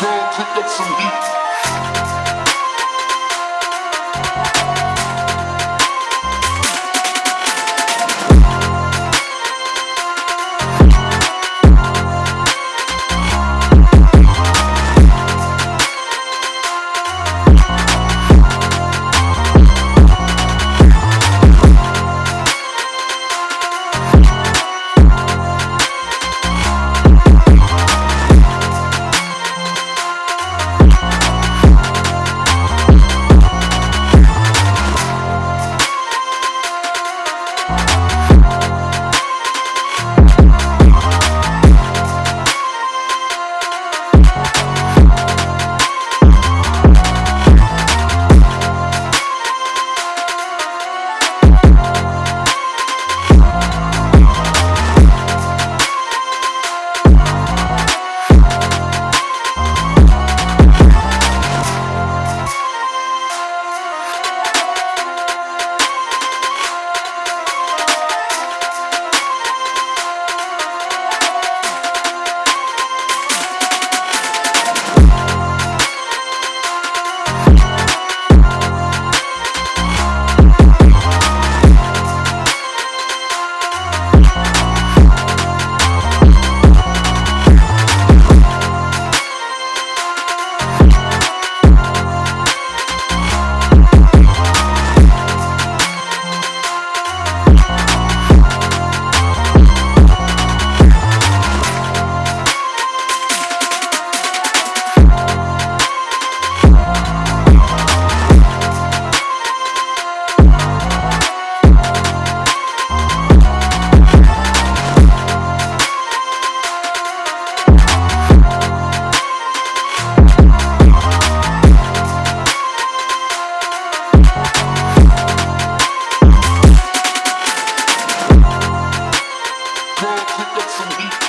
Girl, pick up some heat. Up some heat.